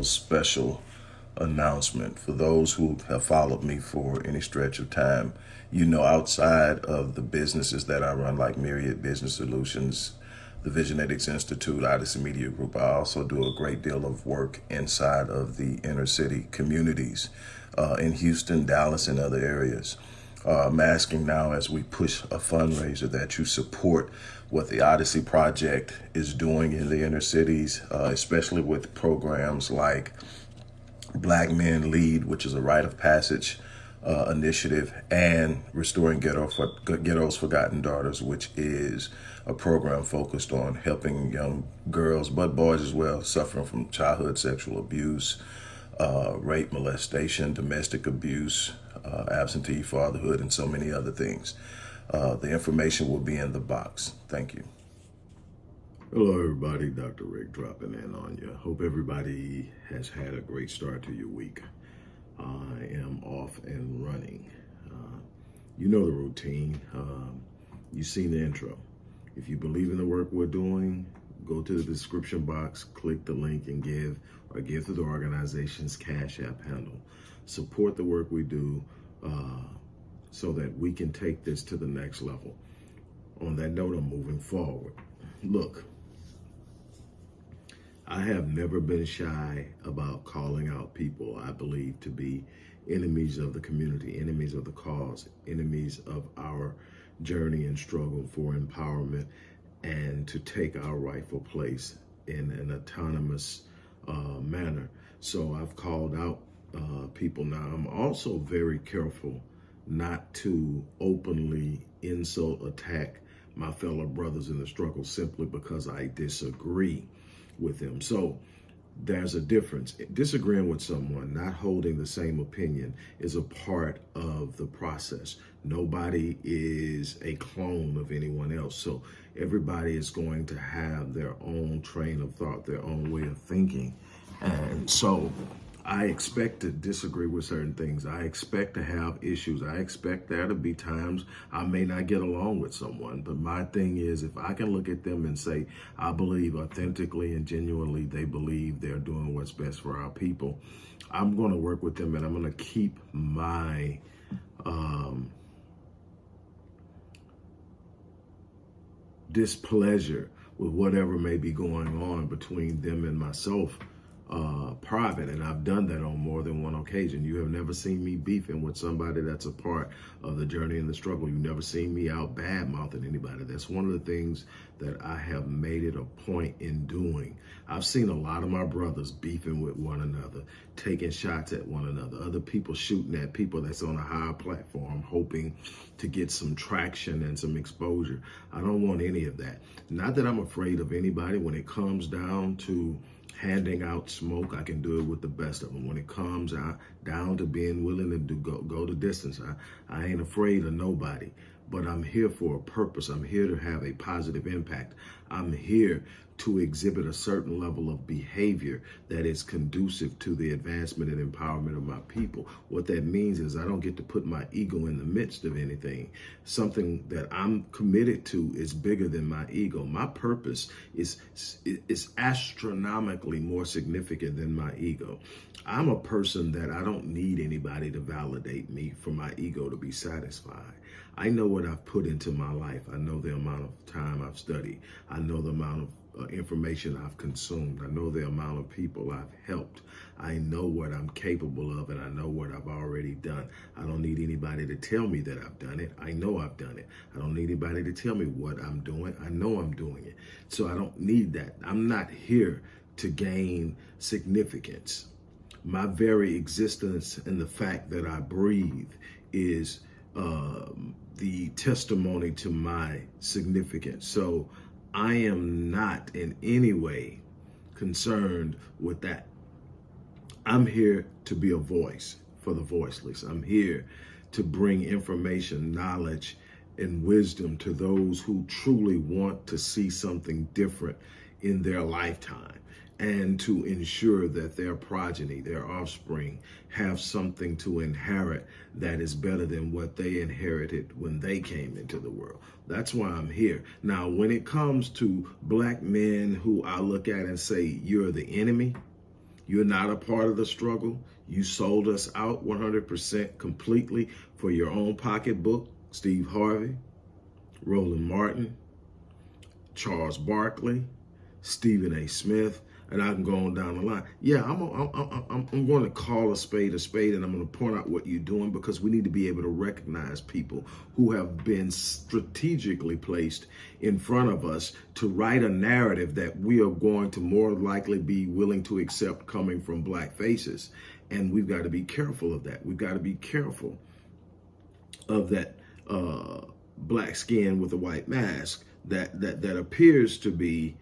little special announcement for those who have followed me for any stretch of time. You know, outside of the businesses that I run, like Myriad Business Solutions, the Visionetics Institute, Odyssey Media Group, I also do a great deal of work inside of the inner city communities uh, in Houston, Dallas, and other areas. Uh, I'm asking now as we push a fundraiser that you support what the Odyssey Project is doing in the inner cities, uh, especially with programs like Black Men Lead, which is a rite of passage uh, initiative, and Restoring Ghetto for, Ghetto's Forgotten Daughters, which is a program focused on helping young girls, but boys as well, suffering from childhood sexual abuse, uh, rape, molestation, domestic abuse, uh, absentee fatherhood, and so many other things. Uh, the information will be in the box. Thank you. Hello, everybody. Dr. Rick dropping in on you. Hope everybody has had a great start to your week. I am off and running. Uh, you know the routine. Um, you've seen the intro. If you believe in the work we're doing, go to the description box, click the link and give, or give to the organization's Cash App handle. Support the work we do uh, so that we can take this to the next level. On that note, I'm moving forward. Look, I have never been shy about calling out people I believe to be enemies of the community, enemies of the cause, enemies of our journey and struggle for empowerment and to take our rightful place in an autonomous uh, manner. So I've called out uh, people now. I'm also very careful not to openly insult, attack my fellow brothers in the struggle simply because I disagree with them. So there's a difference. Disagreeing with someone, not holding the same opinion is a part of the process. Nobody is a clone of anyone else. So everybody is going to have their own train of thought, their own way of thinking. And so I expect to disagree with certain things. I expect to have issues. I expect there to be times I may not get along with someone. But my thing is, if I can look at them and say, I believe authentically and genuinely they believe they're doing what's best for our people, I'm going to work with them and I'm going to keep my um, displeasure with whatever may be going on between them and myself uh, private, and I've done that on more than one occasion. You have never seen me beefing with somebody that's a part of the journey and the struggle. You've never seen me out bad mouthing anybody. That's one of the things that I have made it a point in doing. I've seen a lot of my brothers beefing with one another, taking shots at one another, other people shooting at people that's on a higher platform, hoping to get some traction and some exposure. I don't want any of that. Not that I'm afraid of anybody when it comes down to handing out smoke, I can do it with the best of them. When it comes out down to being willing to do, go, go the distance, I, I ain't afraid of nobody but I'm here for a purpose. I'm here to have a positive impact. I'm here to exhibit a certain level of behavior that is conducive to the advancement and empowerment of my people. What that means is I don't get to put my ego in the midst of anything. Something that I'm committed to is bigger than my ego. My purpose is, is astronomically more significant than my ego. I'm a person that I don't need anybody to validate me for my ego to be satisfied. I know what I've put into my life. I know the amount of time I've studied. I know the amount of uh, information I've consumed. I know the amount of people I've helped. I know what I'm capable of and I know what I've already done. I don't need anybody to tell me that I've done it. I know I've done it. I don't need anybody to tell me what I'm doing. I know I'm doing it. So I don't need that. I'm not here to gain significance. My very existence and the fact that I breathe is um, the testimony to my significance. So I am not in any way concerned with that. I'm here to be a voice for the voiceless. I'm here to bring information, knowledge, and wisdom to those who truly want to see something different in their lifetime and to ensure that their progeny, their offspring, have something to inherit that is better than what they inherited when they came into the world. That's why I'm here. Now, when it comes to black men who I look at and say, you're the enemy, you're not a part of the struggle, you sold us out 100% completely for your own pocketbook, Steve Harvey, Roland Martin, Charles Barkley, Stephen A. Smith, and I can go on down the line. Yeah, I'm, I'm, I'm, I'm going to call a spade a spade and I'm going to point out what you're doing because we need to be able to recognize people who have been strategically placed in front of us to write a narrative that we are going to more likely be willing to accept coming from black faces. And we've got to be careful of that. We've got to be careful of that uh, black skin with a white mask that, that, that appears to be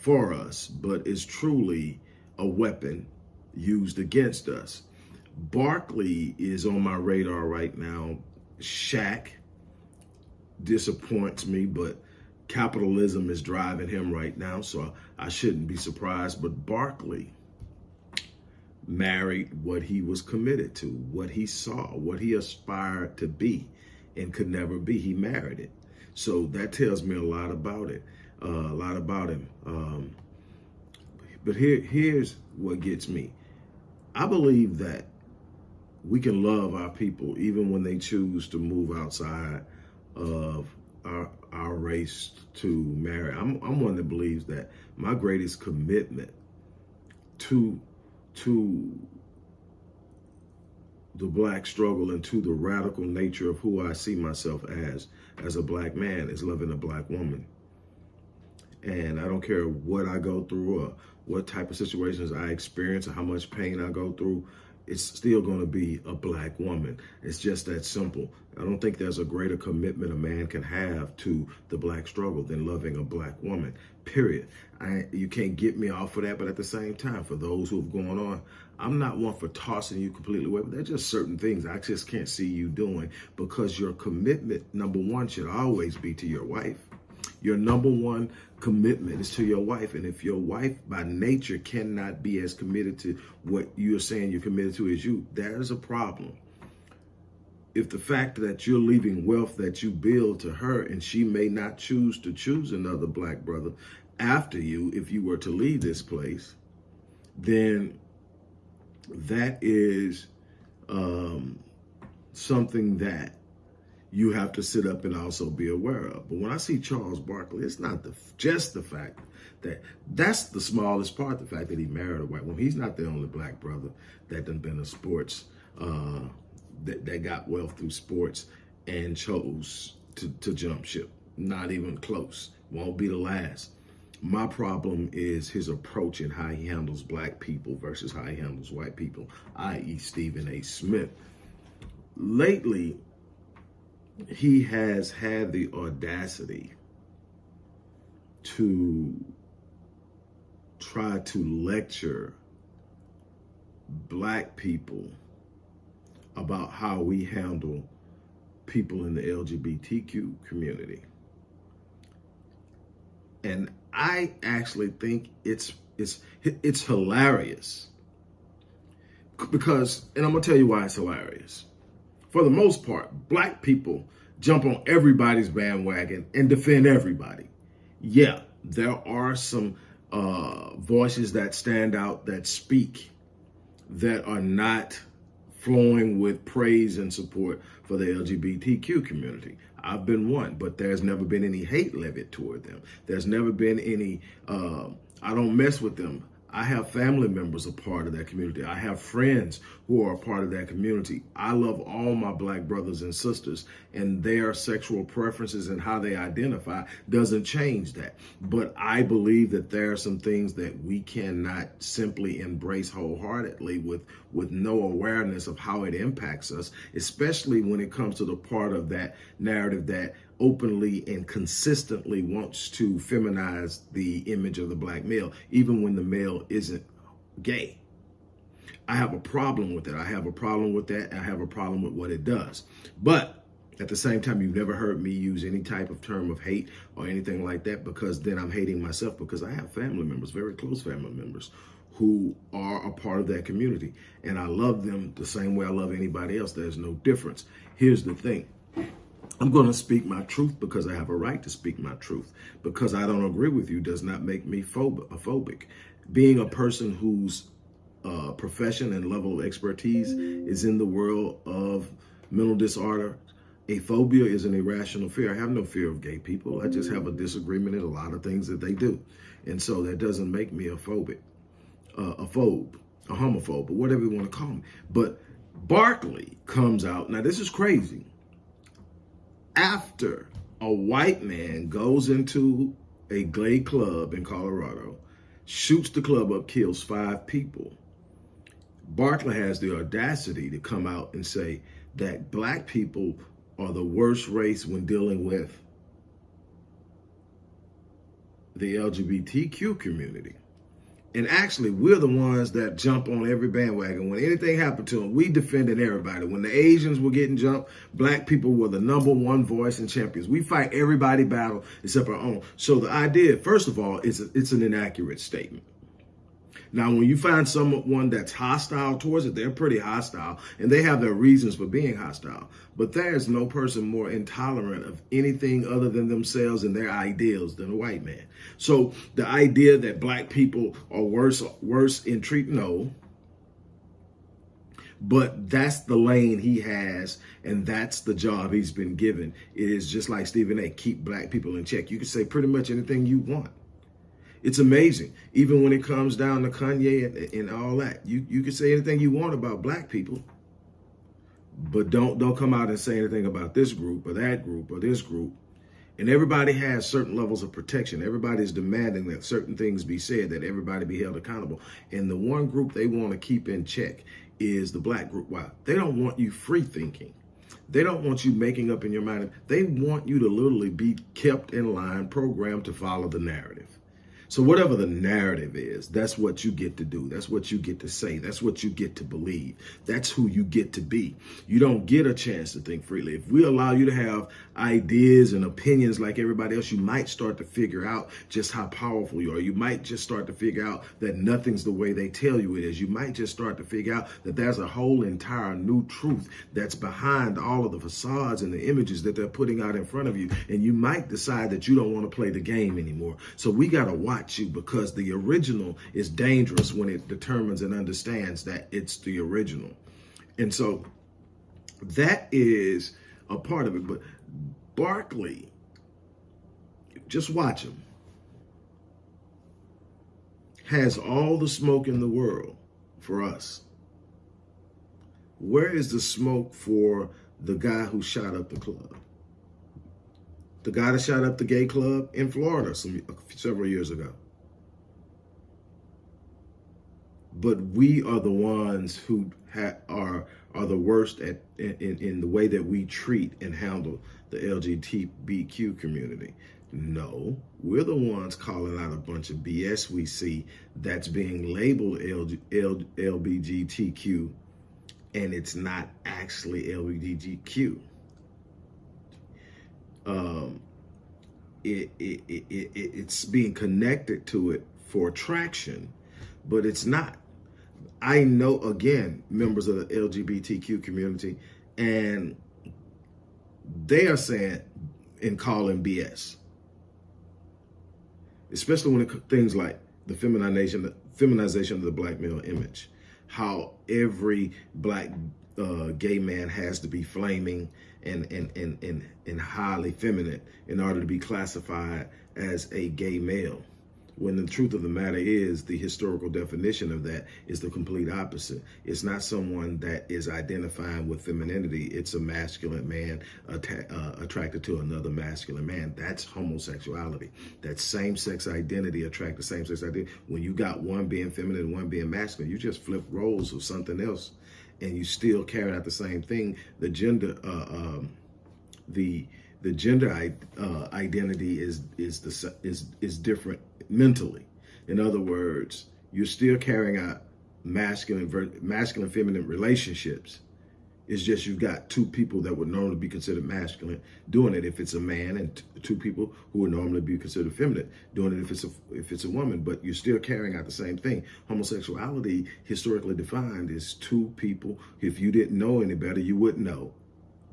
for us, but is truly a weapon used against us. Barkley is on my radar right now. Shaq disappoints me, but capitalism is driving him right now, so I shouldn't be surprised. But Barkley married what he was committed to, what he saw, what he aspired to be and could never be. He married it. So that tells me a lot about it uh, a lot about him. Um, but here, here's what gets me. I believe that we can love our people even when they choose to move outside of our, our race to marry. I'm, I'm one that believes that my greatest commitment to to the black struggle and to the radical nature of who I see myself as as a black man is loving a black woman. And I don't care what I go through or what type of situations I experience or how much pain I go through, it's still going to be a black woman. It's just that simple. I don't think there's a greater commitment a man can have to the black struggle than loving a black woman, period. I, you can't get me off of that, but at the same time, for those who have gone on, I'm not one for tossing you completely away, but there's just certain things I just can't see you doing because your commitment, number one, should always be to your wife. Your number one commitment is to your wife. And if your wife by nature cannot be as committed to what you're saying you're committed to as you, there's a problem. If the fact that you're leaving wealth that you build to her and she may not choose to choose another black brother after you, if you were to leave this place, then that is um, something that you have to sit up and also be aware of. But when I see Charles Barkley, it's not the just the fact that that's the smallest part, the fact that he married a white woman. He's not the only black brother that done been a sports, uh, that, that got wealth through sports and chose to, to jump ship. Not even close. Won't be the last. My problem is his approach and how he handles black people versus how he handles white people, i.e. Stephen A. Smith. Lately, he has had the audacity to try to lecture black people about how we handle people in the LGBTQ community. And I actually think it's it's it's hilarious. Because and I'm to tell you why it's hilarious for the most part, black people jump on everybody's bandwagon and defend everybody. Yeah, there are some uh, voices that stand out that speak that are not flowing with praise and support for the LGBTQ community. I've been one, but there's never been any hate levied toward them. There's never been any, uh, I don't mess with them. I have family members a part of that community. I have friends who are a part of that community. I love all my black brothers and sisters and their sexual preferences and how they identify doesn't change that. But I believe that there are some things that we cannot simply embrace wholeheartedly with, with no awareness of how it impacts us, especially when it comes to the part of that narrative that openly and consistently wants to feminize the image of the black male, even when the male isn't gay. I have a problem with it. I have a problem with that. I have a problem with what it does. But At the same time, you've never heard me use any type of term of hate or anything like that because then I'm hating myself because I have family members, very close family members, who are a part of that community. And I love them the same way I love anybody else. There's no difference. Here's the thing. I'm going to speak my truth because I have a right to speak my truth. Because I don't agree with you does not make me a phobic. Being a person whose uh, profession and level of expertise is in the world of mental disorder, a phobia is an irrational fear. I have no fear of gay people. I just have a disagreement in a lot of things that they do. And so that doesn't make me a phobic, uh, a phobe, a homophobe, or whatever you want to call me. But Barkley comes out. Now, this is crazy. After a white man goes into a gay club in Colorado, shoots the club up, kills five people, Barkley has the audacity to come out and say that black people are the worst race when dealing with the LGBTQ community. And actually, we're the ones that jump on every bandwagon. When anything happened to them, we defended everybody. When the Asians were getting jumped, black people were the number one voice and champions. We fight everybody battle except our own. So the idea, first of all, is it's an inaccurate statement. Now, when you find someone that's hostile towards it, they're pretty hostile and they have their reasons for being hostile. But there's no person more intolerant of anything other than themselves and their ideals than a white man. So the idea that black people are worse, worse in treat, no. But that's the lane he has, and that's the job he's been given. It is just like Stephen A. Keep black people in check. You can say pretty much anything you want. It's amazing. Even when it comes down to Kanye and, and all that, you, you can say anything you want about black people, but don't don't come out and say anything about this group or that group or this group. And everybody has certain levels of protection. Everybody's demanding that certain things be said, that everybody be held accountable. And the one group they want to keep in check is the black group. Why? They don't want you free thinking. They don't want you making up in your mind. They want you to literally be kept in line, programmed to follow the narrative. So whatever the narrative is, that's what you get to do. That's what you get to say. That's what you get to believe. That's who you get to be. You don't get a chance to think freely. If we allow you to have ideas and opinions like everybody else, you might start to figure out just how powerful you are. You might just start to figure out that nothing's the way they tell you it is. You might just start to figure out that there's a whole entire new truth that's behind all of the facades and the images that they're putting out in front of you. And you might decide that you don't want to play the game anymore. So we got to watch you because the original is dangerous when it determines and understands that it's the original. And so that is a part of it. But Barkley, just watch him, has all the smoke in the world for us. Where is the smoke for the guy who shot up the club? The guy that shot up the gay club in Florida some several years ago. But we are the ones who are are the worst at in, in the way that we treat and handle the LGBTQ community. No, we're the ones calling out a bunch of BS we see that's being labeled LG, L, LBGTQ and it's not actually LBGTQ um, it, it, it, it, it's being connected to it for attraction, but it's not. I know, again, members of the LGBTQ community, and they are saying and calling BS. Especially when it things like the feminization, the feminization of the black male image, how every black uh, gay man has to be flaming and, and, and, and, and highly feminine in order to be classified as a gay male. When the truth of the matter is, the historical definition of that is the complete opposite. It's not someone that is identifying with femininity. It's a masculine man uh, attracted to another masculine man. That's homosexuality. That same-sex identity attract the same-sex identity. When you got one being feminine one being masculine, you just flip roles of something else and you still carry out the same thing, the gender, uh, um, the the gender uh, identity is is the is is different mentally. In other words, you're still carrying out masculine masculine feminine relationships. It's just you've got two people that would normally be considered masculine doing it if it's a man, and two people who would normally be considered feminine doing it if it's a if it's a woman. But you're still carrying out the same thing. Homosexuality, historically defined, is two people. If you didn't know any better, you wouldn't know,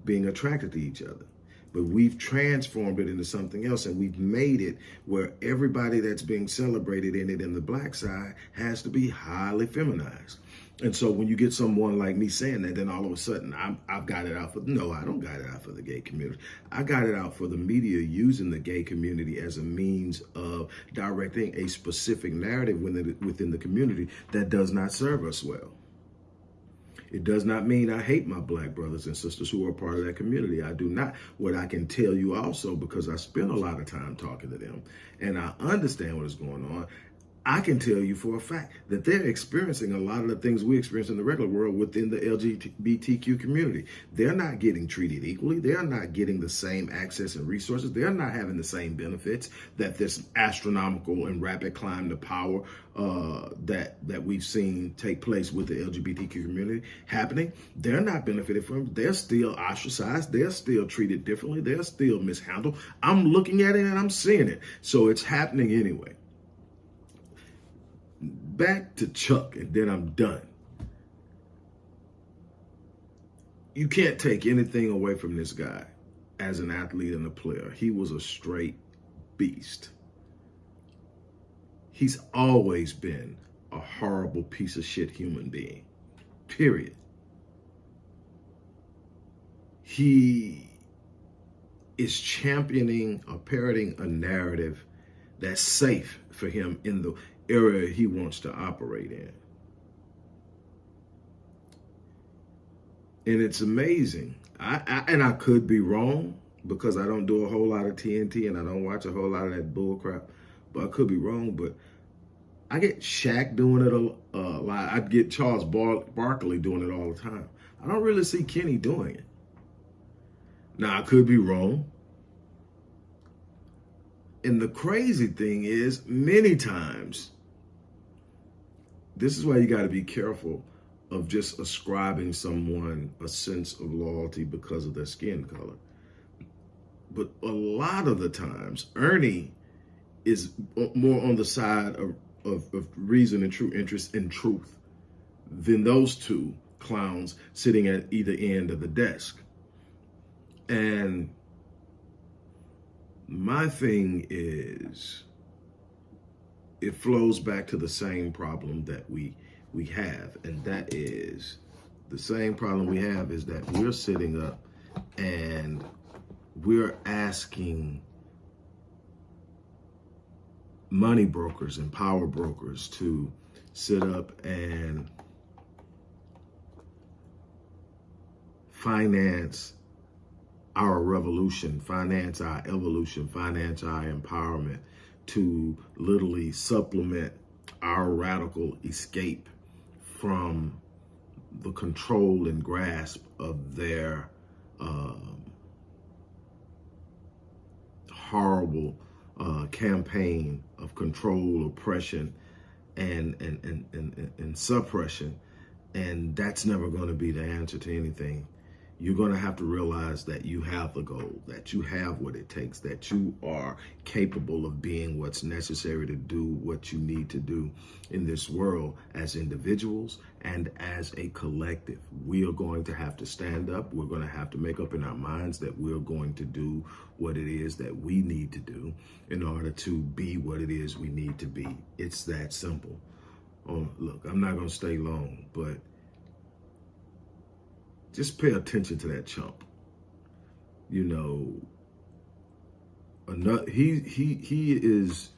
being attracted to each other but we've transformed it into something else and we've made it where everybody that's being celebrated in it in the black side has to be highly feminized. And so when you get someone like me saying that, then all of a sudden I'm, I've got it out for, no, I don't got it out for the gay community. I got it out for the media using the gay community as a means of directing a specific narrative within the, within the community that does not serve us well. It does not mean I hate my black brothers and sisters who are part of that community. I do not. What I can tell you also, because I spend a lot of time talking to them and I understand what is going on, I can tell you for a fact that they're experiencing a lot of the things we experience in the regular world within the LGBTQ community. They're not getting treated equally. They're not getting the same access and resources. They're not having the same benefits that this astronomical and rapid climb to power uh, that that we've seen take place with the LGBTQ community happening. They're not benefited from. They're still ostracized. They're still treated differently. They're still mishandled. I'm looking at it and I'm seeing it. So it's happening anyway back to Chuck and then I'm done. You can't take anything away from this guy as an athlete and a player. He was a straight beast. He's always been a horrible piece of shit human being, period. He is championing or parroting a narrative that's safe for him in the area he wants to operate in. And it's amazing. I, I, and I could be wrong because I don't do a whole lot of TNT and I don't watch a whole lot of that bull crap. But I could be wrong. But I get Shaq doing it a, a lot. I get Charles Bar Barkley doing it all the time. I don't really see Kenny doing it. Now I could be wrong. And the crazy thing is, many times this is why you got to be careful of just ascribing someone a sense of loyalty because of their skin color. But a lot of the times, Ernie is more on the side of, of, of reason and true interest and truth than those two clowns sitting at either end of the desk. And my thing is, it flows back to the same problem that we we have, and that is the same problem we have is that we're sitting up and we're asking money brokers and power brokers to sit up and finance our revolution, finance our evolution, finance our empowerment, to literally supplement our radical escape from the control and grasp of their um, horrible uh, campaign of control, oppression, and, and, and, and, and suppression. And that's never going to be the answer to anything you're going to have to realize that you have the goal, that you have what it takes, that you are capable of being what's necessary to do what you need to do in this world as individuals and as a collective. We are going to have to stand up. We're going to have to make up in our minds that we're going to do what it is that we need to do in order to be what it is we need to be. It's that simple. Oh, look, I'm not going to stay long, but just pay attention to that chump. You know, another he he he is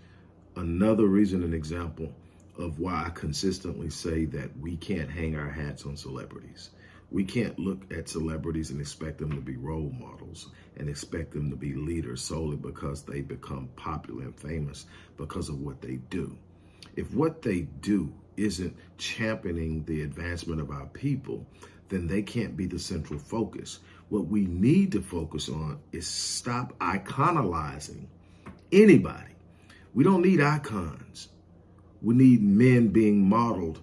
another reason and example of why I consistently say that we can't hang our hats on celebrities. We can't look at celebrities and expect them to be role models and expect them to be leaders solely because they become popular and famous because of what they do. If what they do isn't championing the advancement of our people, then they can't be the central focus. What we need to focus on is stop iconizing anybody. We don't need icons. We need men being modeled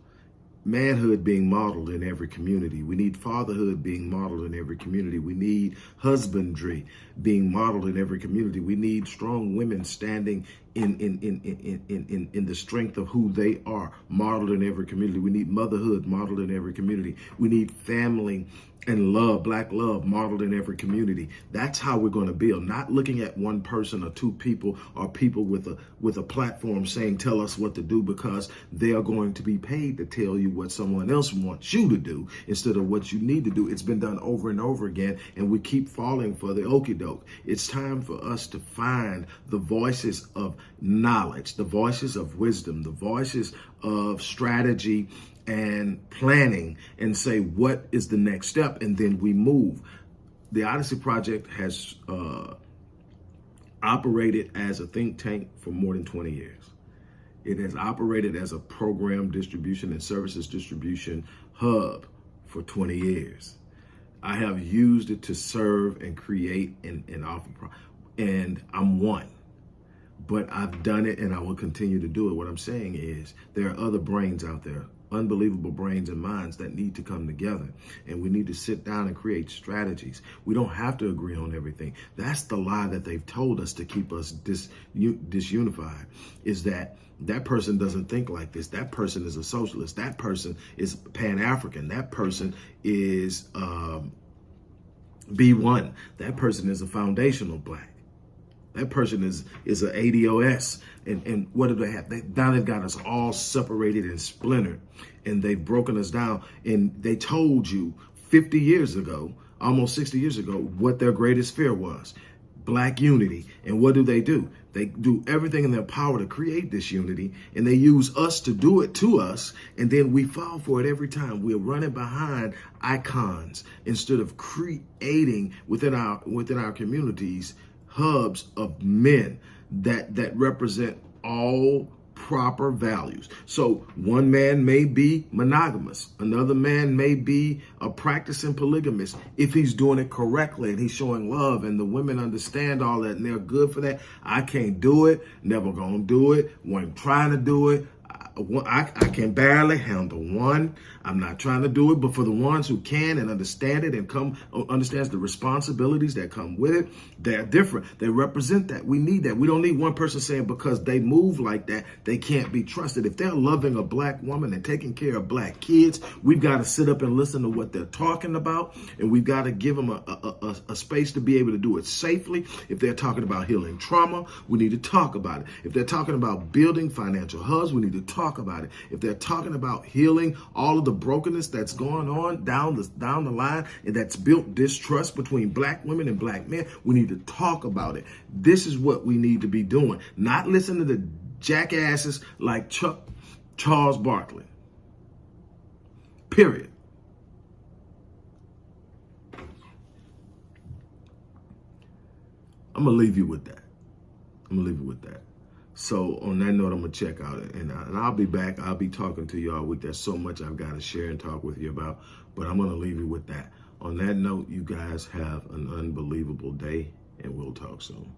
manhood being modeled in every community. We need fatherhood being modeled in every community. We need husbandry being modeled in every community. We need strong women standing in in in in in in, in the strength of who they are modeled in every community. We need motherhood modeled in every community. We need family and love, black love modeled in every community. That's how we're going to build. Not looking at one person or two people or people with a with a platform saying tell us what to do because they are going to be paid to tell you what someone else wants you to do instead of what you need to do. It's been done over and over again and we keep falling for the okey doke. It's time for us to find the voices of knowledge, the voices of wisdom, the voices of strategy and planning and say what is the next step? And then we move. The odyssey project has uh, operated as a think tank for more than 20 years. It has operated as a program distribution and services distribution hub for 20 years. I have used it to serve and create and, and offer and i'm one. But I've done it and I will continue to do it. What I'm saying is there are other brains out there unbelievable brains and minds that need to come together. And we need to sit down and create strategies. We don't have to agree on everything. That's the lie that they've told us to keep us dis, disunified is that that person doesn't think like this. That person is a socialist. That person is Pan-African. That person is um, B1. That person is a foundational black. That person is is an ADOS. And, and what do they have? They, now they've got us all separated and splintered. And they've broken us down. And they told you 50 years ago, almost 60 years ago, what their greatest fear was. Black unity. And what do they do? They do everything in their power to create this unity, and they use us to do it to us, and then we fall for it every time. We're running behind icons instead of creating within our within our communities hubs of men that that represent all proper values. So one man may be monogamous. Another man may be a practicing polygamist if he's doing it correctly and he's showing love and the women understand all that and they're good for that. I can't do it. Never gonna do it. When trying to do it. I, I can barely handle one. I'm not trying to do it, but for the ones who can and understand it and come uh, understands the responsibilities that come with it, they're different. They represent that. We need that. We don't need one person saying because they move like that, they can't be trusted. If they're loving a black woman and taking care of black kids, we've got to sit up and listen to what they're talking about, and we've got to give them a, a, a, a space to be able to do it safely. If they're talking about healing trauma, we need to talk about it. If they're talking about building financial hubs, we need to talk talk about it. If they're talking about healing all of the brokenness that's going on down the down the line and that's built distrust between black women and black men, we need to talk about it. This is what we need to be doing. Not listen to the jackasses like Chuck Charles Barkley. Period. I'm gonna leave you with that. I'm gonna leave you with that. So on that note, I'm gonna check out and, uh, and I'll be back. I'll be talking to you all week. There's so much I've got to share and talk with you about, but I'm gonna leave you with that. On that note, you guys have an unbelievable day and we'll talk soon.